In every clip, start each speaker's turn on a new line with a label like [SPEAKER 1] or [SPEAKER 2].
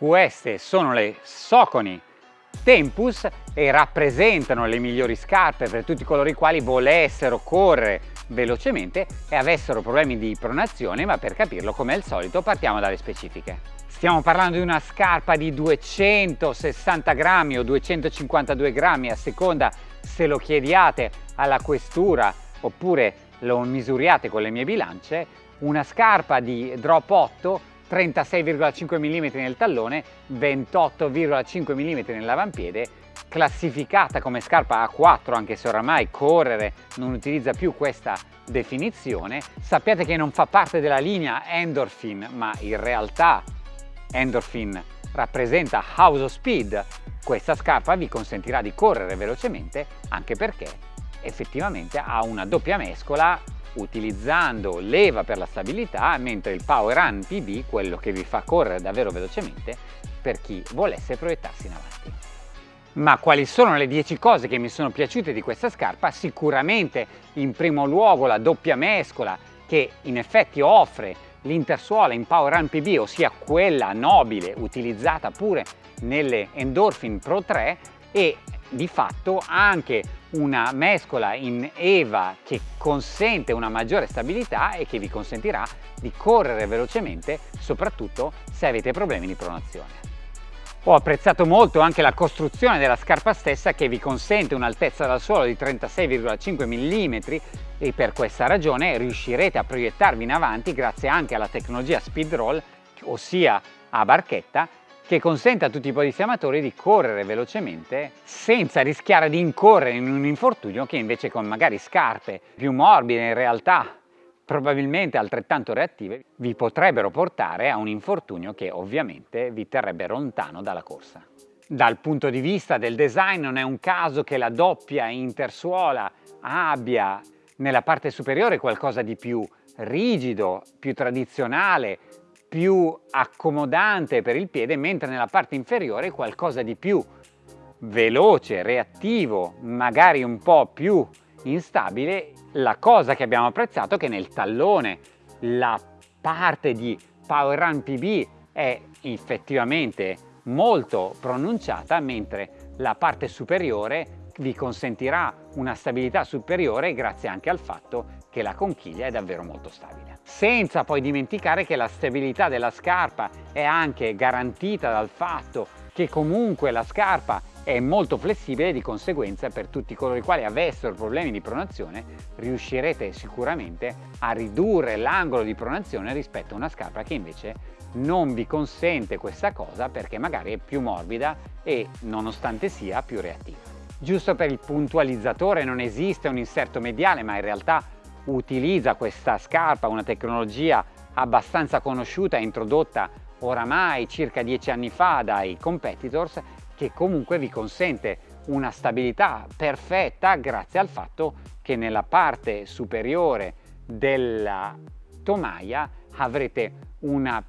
[SPEAKER 1] Queste sono le Soconi Tempus e rappresentano le migliori scarpe per tutti coloro i quali volessero correre velocemente e avessero problemi di pronazione, ma per capirlo come al solito partiamo dalle specifiche. Stiamo parlando di una scarpa di 260 grammi o 252 grammi a seconda se lo chiediate alla questura oppure lo misuriate con le mie bilance, una scarpa di drop 8 36,5 mm nel tallone, 28,5 mm nell'avampiede, classificata come scarpa A4 anche se oramai correre non utilizza più questa definizione. Sappiate che non fa parte della linea Endorphin ma in realtà Endorphin rappresenta House of Speed. Questa scarpa vi consentirà di correre velocemente anche perché effettivamente ha una doppia mescola utilizzando leva per la stabilità, mentre il Power Run PB, quello che vi fa correre davvero velocemente, per chi volesse proiettarsi in avanti. Ma quali sono le 10 cose che mi sono piaciute di questa scarpa? Sicuramente in primo luogo la doppia mescola che in effetti offre l'intersuola in Power Run PB, ossia quella nobile utilizzata pure nelle Endorphin Pro 3 e di fatto anche una mescola in EVA che consente una maggiore stabilità e che vi consentirà di correre velocemente soprattutto se avete problemi di pronazione. Ho apprezzato molto anche la costruzione della scarpa stessa che vi consente un'altezza dal suolo di 36,5 mm e per questa ragione riuscirete a proiettarvi in avanti grazie anche alla tecnologia Speed Roll ossia a barchetta che consente a tutti i podisiamatori di correre velocemente senza rischiare di incorrere in un infortunio che invece con magari scarpe più morbide in realtà probabilmente altrettanto reattive vi potrebbero portare a un infortunio che ovviamente vi terrebbe lontano dalla corsa. Dal punto di vista del design non è un caso che la doppia intersuola abbia nella parte superiore qualcosa di più rigido, più tradizionale, più accomodante per il piede, mentre nella parte inferiore qualcosa di più veloce, reattivo, magari un po' più instabile. La cosa che abbiamo apprezzato è che nel tallone la parte di Power Run PB è effettivamente molto pronunciata, mentre la parte superiore vi consentirà una stabilità superiore grazie anche al fatto che la conchiglia è davvero molto stabile. Senza poi dimenticare che la stabilità della scarpa è anche garantita dal fatto che comunque la scarpa è molto flessibile di conseguenza per tutti coloro i quali avessero problemi di pronazione riuscirete sicuramente a ridurre l'angolo di pronazione rispetto a una scarpa che invece non vi consente questa cosa perché magari è più morbida e nonostante sia più reattiva. Giusto per il puntualizzatore non esiste un inserto mediale ma in realtà utilizza questa scarpa, una tecnologia abbastanza conosciuta introdotta oramai circa dieci anni fa dai competitors che comunque vi consente una stabilità perfetta grazie al fatto che nella parte superiore della tomaia avrete una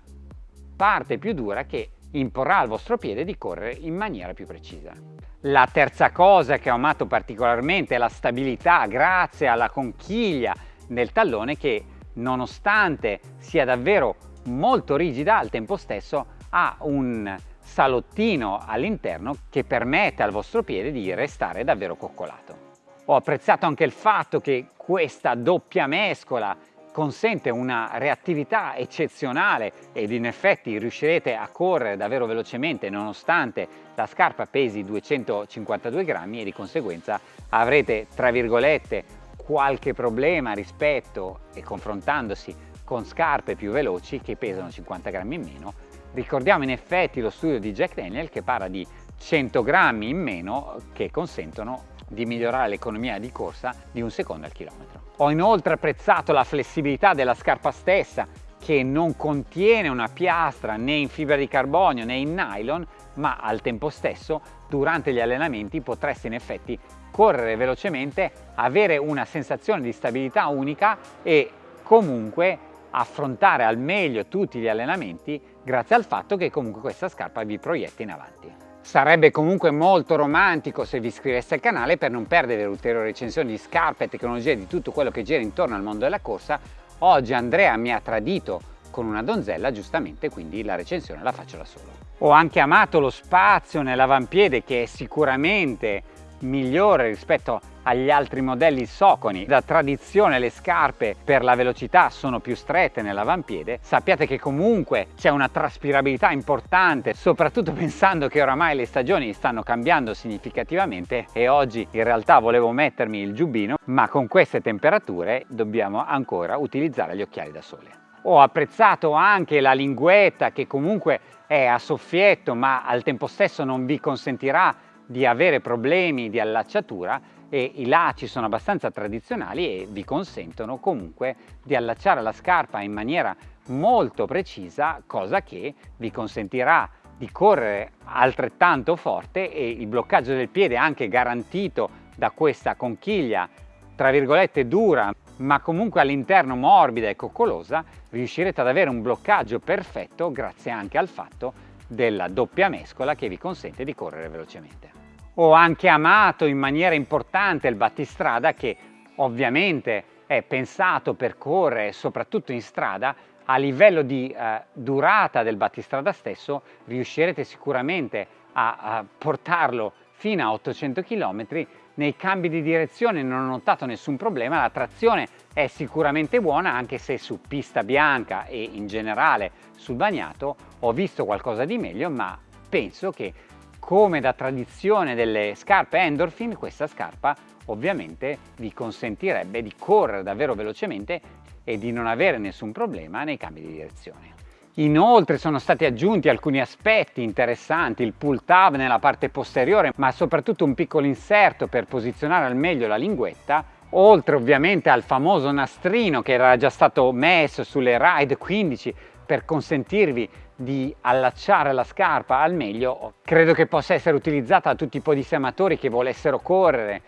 [SPEAKER 1] parte più dura che imporrà al vostro piede di correre in maniera più precisa. La terza cosa che ho amato particolarmente è la stabilità grazie alla conchiglia nel tallone che nonostante sia davvero molto rigida al tempo stesso ha un salottino all'interno che permette al vostro piede di restare davvero coccolato. Ho apprezzato anche il fatto che questa doppia mescola consente una reattività eccezionale ed in effetti riuscirete a correre davvero velocemente nonostante la scarpa pesi 252 grammi e di conseguenza avrete tra virgolette qualche problema rispetto e confrontandosi con scarpe più veloci che pesano 50 grammi in meno. Ricordiamo in effetti lo studio di Jack Daniel che parla di 100 grammi in meno che consentono di migliorare l'economia di corsa di un secondo al chilometro. Ho inoltre apprezzato la flessibilità della scarpa stessa che non contiene una piastra né in fibra di carbonio né in nylon ma al tempo stesso durante gli allenamenti potreste in effetti correre velocemente, avere una sensazione di stabilità unica e comunque affrontare al meglio tutti gli allenamenti grazie al fatto che comunque questa scarpa vi proietta in avanti. Sarebbe comunque molto romantico se vi iscriveste al canale per non perdere ulteriori recensioni di scarpe e tecnologie di tutto quello che gira intorno al mondo della corsa. Oggi Andrea mi ha tradito con una donzella giustamente quindi la recensione la faccio da solo. Ho anche amato lo spazio nell'avampiede che è sicuramente migliore rispetto agli altri modelli Soconi. Da tradizione le scarpe per la velocità sono più strette nell'avampiede. Sappiate che comunque c'è una traspirabilità importante, soprattutto pensando che oramai le stagioni stanno cambiando significativamente e oggi in realtà volevo mettermi il giubbino, ma con queste temperature dobbiamo ancora utilizzare gli occhiali da sole. Ho apprezzato anche la linguetta che comunque è a soffietto ma al tempo stesso non vi consentirà di avere problemi di allacciatura e i lacci sono abbastanza tradizionali e vi consentono comunque di allacciare la scarpa in maniera molto precisa cosa che vi consentirà di correre altrettanto forte e il bloccaggio del piede anche garantito da questa conchiglia tra virgolette dura ma comunque all'interno morbida e coccolosa, riuscirete ad avere un bloccaggio perfetto grazie anche al fatto della doppia mescola che vi consente di correre velocemente. Ho anche amato in maniera importante il battistrada che ovviamente è pensato per correre soprattutto in strada a livello di eh, durata del battistrada stesso riuscirete sicuramente a, a portarlo fino a 800 km nei cambi di direzione non ho notato nessun problema, la trazione è sicuramente buona anche se su pista bianca e in generale sul bagnato ho visto qualcosa di meglio ma penso che come da tradizione delle scarpe Endorphin questa scarpa ovviamente vi consentirebbe di correre davvero velocemente e di non avere nessun problema nei cambi di direzione. Inoltre sono stati aggiunti alcuni aspetti interessanti, il pull tab nella parte posteriore, ma soprattutto un piccolo inserto per posizionare al meglio la linguetta, oltre ovviamente al famoso nastrino che era già stato messo sulle Ride 15 per consentirvi di allacciare la scarpa al meglio, credo che possa essere utilizzata da tutti i podissematori che volessero correre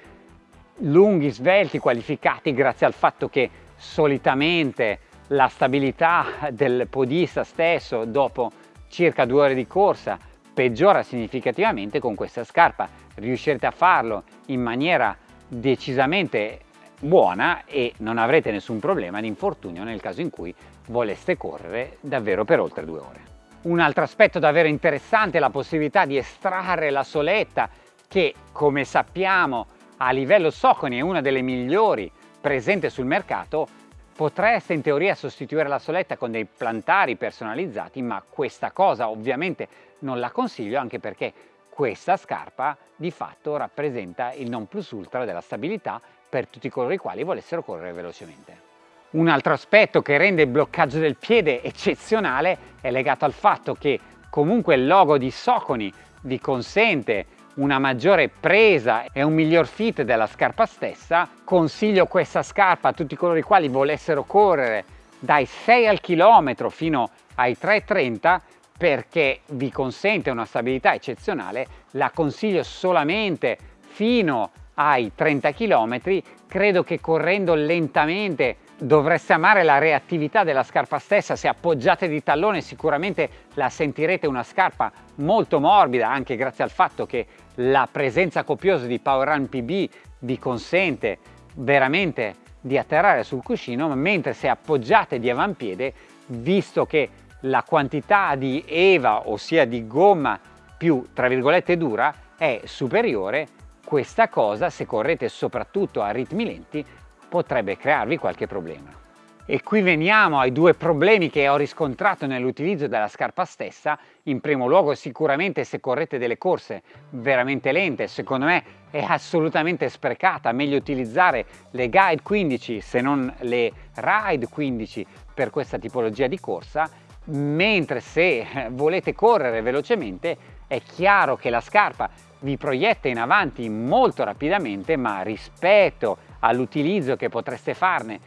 [SPEAKER 1] lunghi, svelti, qualificati grazie al fatto che solitamente la stabilità del podista stesso dopo circa due ore di corsa peggiora significativamente con questa scarpa riuscirete a farlo in maniera decisamente buona e non avrete nessun problema di infortunio nel caso in cui voleste correre davvero per oltre due ore. Un altro aspetto davvero interessante è la possibilità di estrarre la soletta che come sappiamo a livello Soconi è una delle migliori presente sul mercato Potreste in teoria sostituire la soletta con dei plantari personalizzati, ma questa cosa ovviamente non la consiglio anche perché questa scarpa di fatto rappresenta il non plus ultra della stabilità per tutti coloro i quali volessero correre velocemente. Un altro aspetto che rende il bloccaggio del piede eccezionale è legato al fatto che comunque il logo di Soconi vi consente una maggiore presa e un miglior fit della scarpa stessa. Consiglio questa scarpa a tutti coloro i quali volessero correre dai 6 al chilometro fino ai 3,30 perché vi consente una stabilità eccezionale. La consiglio solamente fino ai 30 km credo che correndo lentamente dovreste amare la reattività della scarpa stessa, se appoggiate di tallone sicuramente la sentirete una scarpa molto morbida anche grazie al fatto che la presenza copiosa di Power Run PB vi consente veramente di atterrare sul cuscino, mentre se appoggiate di avampiede, visto che la quantità di EVA, ossia di gomma più tra virgolette dura, è superiore, questa cosa se correte soprattutto a ritmi lenti potrebbe crearvi qualche problema. E qui veniamo ai due problemi che ho riscontrato nell'utilizzo della scarpa stessa. In primo luogo sicuramente se correte delle corse veramente lente, secondo me è assolutamente sprecata, meglio utilizzare le Guide 15 se non le Ride 15 per questa tipologia di corsa, mentre se volete correre velocemente è chiaro che la scarpa vi proietta in avanti molto rapidamente, ma rispetto all'utilizzo che potreste farne.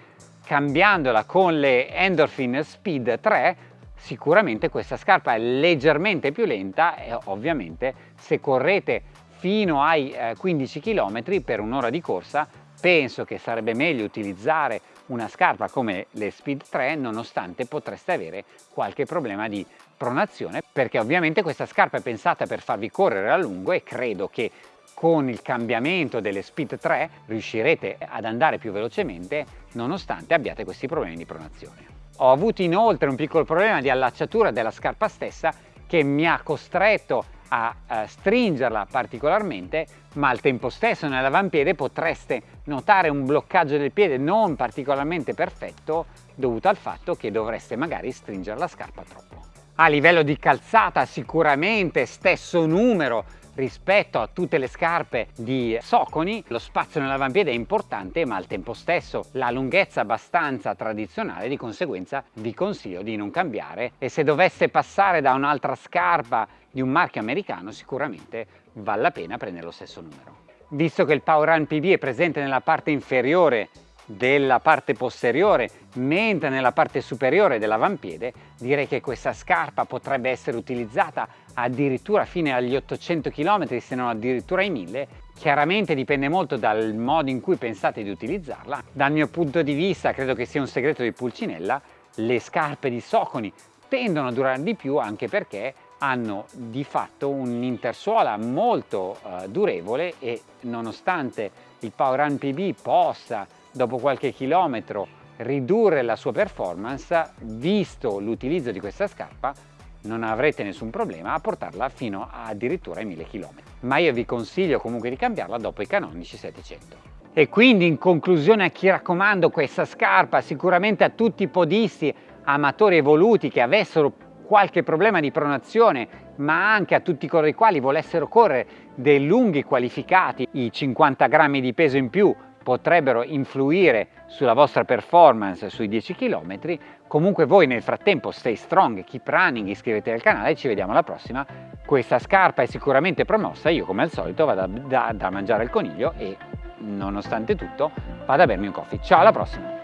[SPEAKER 1] Cambiandola con le Endorphin Speed 3, sicuramente questa scarpa è leggermente più lenta e ovviamente se correte fino ai 15 eh, km per un'ora di corsa penso che sarebbe meglio utilizzare una scarpa come le Speed 3 nonostante potreste avere qualche problema di pronazione perché ovviamente questa scarpa è pensata per farvi correre a lungo e credo che con il cambiamento delle Speed 3 riuscirete ad andare più velocemente nonostante abbiate questi problemi di pronazione. Ho avuto inoltre un piccolo problema di allacciatura della scarpa stessa che mi ha costretto a, a stringerla particolarmente ma al tempo stesso nell'avampiede potreste notare un bloccaggio del piede non particolarmente perfetto dovuto al fatto che dovreste magari stringere la scarpa troppo. A livello di calzata sicuramente stesso numero rispetto a tutte le scarpe di Soconi lo spazio nell'avampiede è importante ma al tempo stesso la lunghezza abbastanza tradizionale di conseguenza vi consiglio di non cambiare e se dovesse passare da un'altra scarpa di un marchio americano sicuramente vale la pena prendere lo stesso numero. Visto che il Power Run PB è presente nella parte inferiore della parte posteriore mentre nella parte superiore dell'avampiede direi che questa scarpa potrebbe essere utilizzata addirittura fino agli 800 km se non addirittura ai 1000 chiaramente dipende molto dal modo in cui pensate di utilizzarla. Dal mio punto di vista credo che sia un segreto di Pulcinella le scarpe di Soconi tendono a durare di più anche perché hanno di fatto un'intersuola molto uh, durevole e nonostante il Power Run PB possa dopo qualche chilometro ridurre la sua performance, visto l'utilizzo di questa scarpa, non avrete nessun problema a portarla fino a addirittura ai 1000 km. Ma io vi consiglio comunque di cambiarla dopo i canonici 700. E quindi in conclusione a chi raccomando questa scarpa, sicuramente a tutti i podisti amatori evoluti che avessero qualche problema di pronazione, ma anche a tutti coloro i quali volessero correre dei lunghi qualificati, i 50 grammi di peso in più potrebbero influire sulla vostra performance sui 10 km. Comunque voi nel frattempo stay strong, keep running, iscrivetevi al canale e ci vediamo alla prossima. Questa scarpa è sicuramente promossa, io come al solito vado da, da, da mangiare il coniglio e nonostante tutto vado a bermi un coffee. Ciao alla prossima!